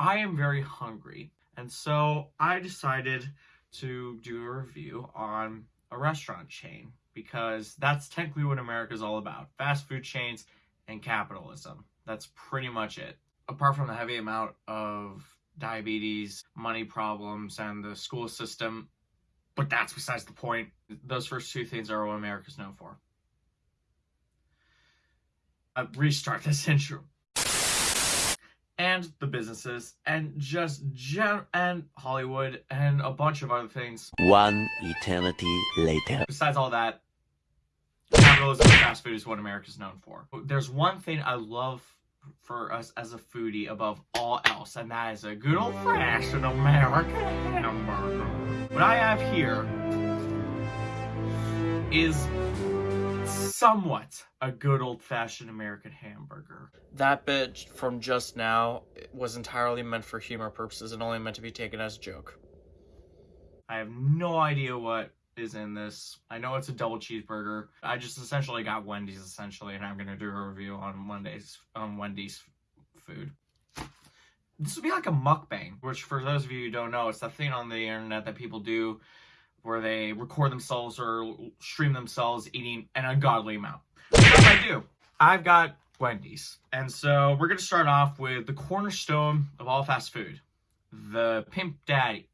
I am very hungry. And so I decided to do a review on a restaurant chain because that's technically what America's all about fast food chains and capitalism. That's pretty much it. Apart from the heavy amount of diabetes, money problems, and the school system, but that's besides the point. Those first two things are what America's known for. I restart this intro and the businesses and just gen and Hollywood and a bunch of other things. One eternity later. Besides all that, capitalism and fast food is what America's known for. There's one thing I love for us as a foodie above all else, and that is a good old fashioned American hamburger. What I have here is somewhat a good old-fashioned American hamburger. That bit from just now was entirely meant for humor purposes and only meant to be taken as a joke. I have no idea what is in this. I know it's a double cheeseburger. I just essentially got Wendy's essentially, and I'm gonna do a review on Wendy's on Wendy's food. This would be like a mukbang, which for those of you who don't know, it's that thing on the internet that people do where they record themselves or stream themselves eating an ungodly amount. What I do? I've got Wendy's. And so we're going to start off with the cornerstone of all fast food, the Pimp Daddy.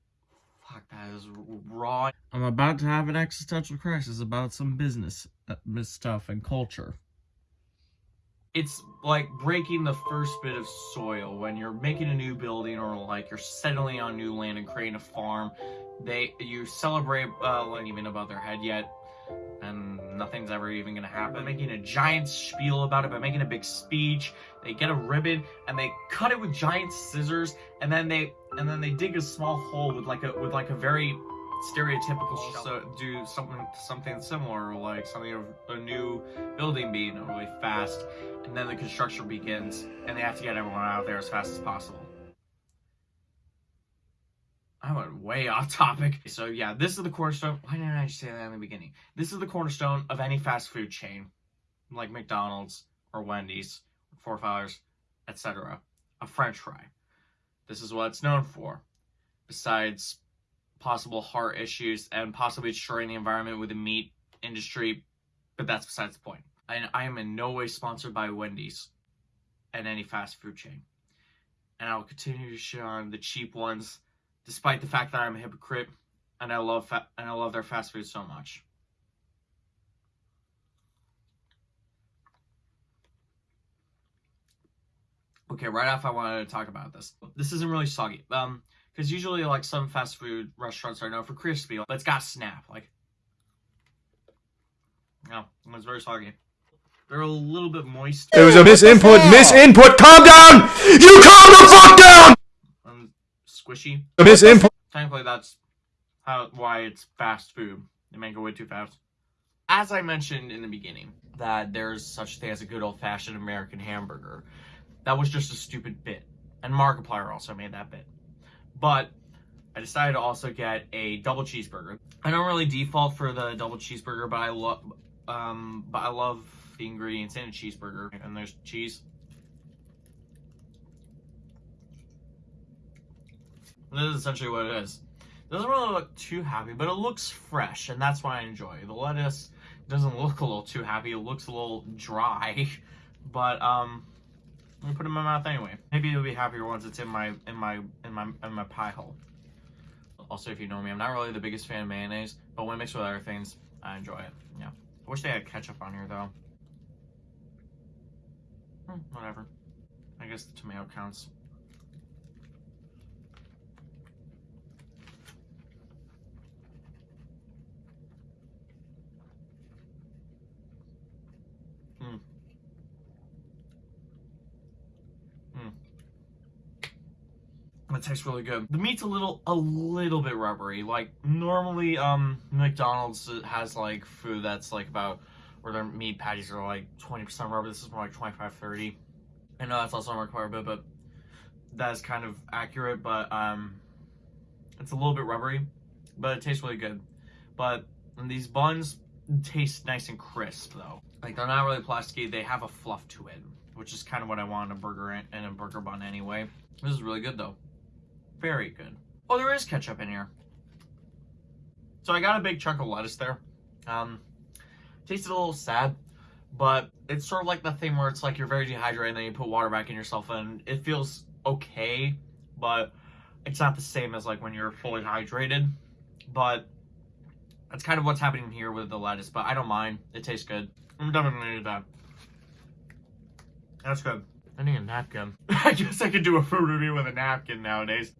Fuck, that is raw. I'm about to have an existential crisis about some business uh, stuff and culture. It's like breaking the first bit of soil when you're making a new building or like you're settling on new land and creating a farm they you celebrate uh not even above their head yet and nothing's ever even gonna happen. Making a giant spiel about it by making a big speech. They get a ribbon and they cut it with giant scissors and then they and then they dig a small hole with like a with like a very stereotypical so do something something similar like something of a new building being really fast and then the construction begins and they have to get everyone out there as fast as possible I went way off topic. So yeah, this is the cornerstone. Why didn't I just say that in the beginning? This is the cornerstone of any fast food chain, like McDonald's or Wendy's, Four Fires, etc. A French fry. This is what it's known for. Besides possible heart issues and possibly destroying the environment with the meat industry, but that's besides the point. And I am in no way sponsored by Wendy's and any fast food chain. And I'll continue to share on the cheap ones despite the fact that I'm a hypocrite and I love fa- and I love their fast food so much. Okay, right off I wanted to talk about this. This isn't really soggy. Um, because usually like some fast food restaurants are known for crispy, but it's got snap. Like, no, it's very soggy. They're a little bit moist. It was a misinput. Misinput. Calm down. You calm the fuck down squishy. Miss Import. Thankfully, that's how why it's fast food. They make it way too fast. As I mentioned in the beginning, that there's such a thing as a good old-fashioned American hamburger. That was just a stupid bit, and Markiplier also made that bit. But I decided to also get a double cheeseburger. I don't really default for the double cheeseburger, but I love, um, but I love the ingredients in a cheeseburger. And there's cheese, This is essentially what it is. It doesn't really look too happy, but it looks fresh, and that's what I enjoy. The lettuce doesn't look a little too happy. It looks a little dry, but um, I'm gonna put it in my mouth anyway. Maybe it'll be happier once it's in my in my in my in my pie hole. Also, if you know me, I'm not really the biggest fan of mayonnaise, but when mixed with other things, I enjoy it. Yeah. I wish they had ketchup on here though. Hmm, whatever. I guess the tomato counts. It tastes really good. The meat's a little, a little bit rubbery. Like normally, um, McDonald's has like food that's like about where their meat patties are like 20% rubber. This is more like 25, 30. I know that's also not required, but, but that is kind of accurate. But um, it's a little bit rubbery, but it tastes really good. But these buns taste nice and crisp though. Like they're not really plasticky. They have a fluff to it, which is kind of what I want in a burger and a burger bun anyway. This is really good though. Very good. Oh, there is ketchup in here. So I got a big chunk of lettuce there. Um, tasted a little sad, but it's sort of like the thing where it's like you're very dehydrated and then you put water back in yourself and it feels okay, but it's not the same as like when you're fully hydrated. But that's kind of what's happening here with the lettuce, but I don't mind. It tastes good. I'm definitely that. That's good. I need a napkin. I guess I could do a food review with a napkin nowadays.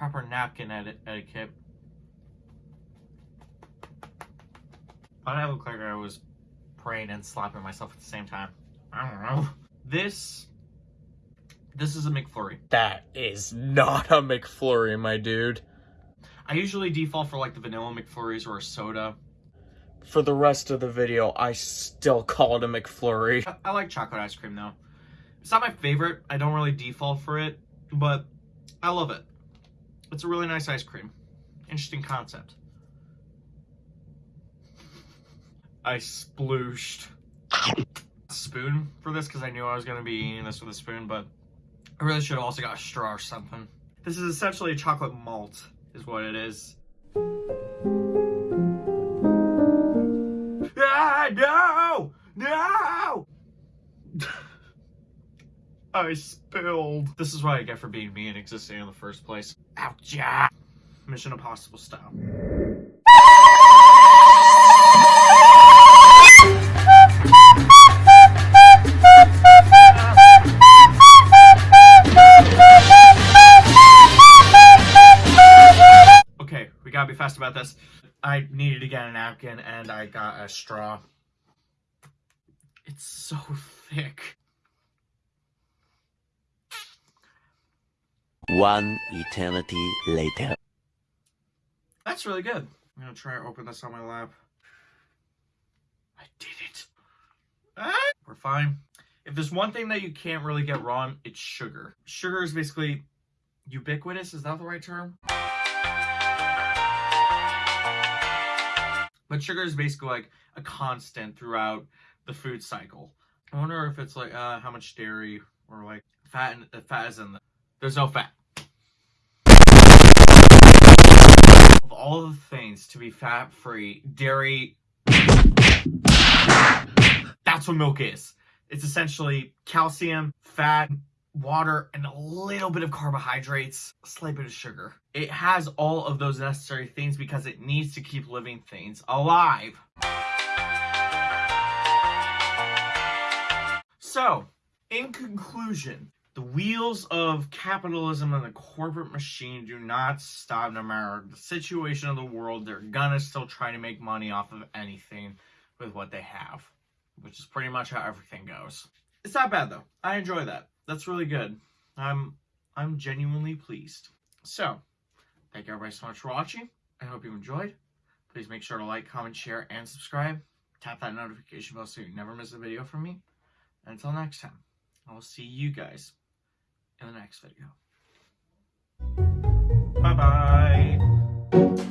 Proper napkin eti- etiquette. Did I look like I was praying and slapping myself at the same time? I don't know. This, this is a McFlurry. That is not a McFlurry, my dude. I usually default for like the vanilla McFlurries or a soda. For the rest of the video, I still call it a McFlurry. I, I like chocolate ice cream though. It's not my favorite. I don't really default for it, but I love it. It's a really nice ice cream. Interesting concept. I splooshed spoon for this because I knew I was going to be eating this with a spoon, but I really should have also got a straw or something. This is essentially a chocolate malt, is what it is. Ah, no! No! I spilled. This is what I get for being me and existing in the first place. Ouch! yeah. Mission Impossible style. Okay, we gotta be fast about this. I needed to get a napkin and I got a straw. It's so thick. One eternity later. That's really good. I'm gonna try to open this on my lap. I did it. Ah, we're fine. If there's one thing that you can't really get wrong, it's sugar. Sugar is basically ubiquitous. Is that the right term? But sugar is basically like a constant throughout the food cycle. I wonder if it's like uh, how much dairy or like fat. In, fat is in the. There's no fat. Of all the things to be fat free, dairy. That's what milk is. It's essentially calcium, fat, water, and a little bit of carbohydrates, a slight bit of sugar. It has all of those necessary things because it needs to keep living things alive. So, in conclusion, the wheels of capitalism and the corporate machine do not stop no matter the situation of the world. They're gonna still try to make money off of anything with what they have, which is pretty much how everything goes. It's not bad though. I enjoy that. That's really good. I'm I'm genuinely pleased. So, thank you everybody so much for watching. I hope you enjoyed. Please make sure to like, comment, share, and subscribe. Tap that notification bell so you never miss a video from me. Until next time, I will see you guys in the next video. Bye bye.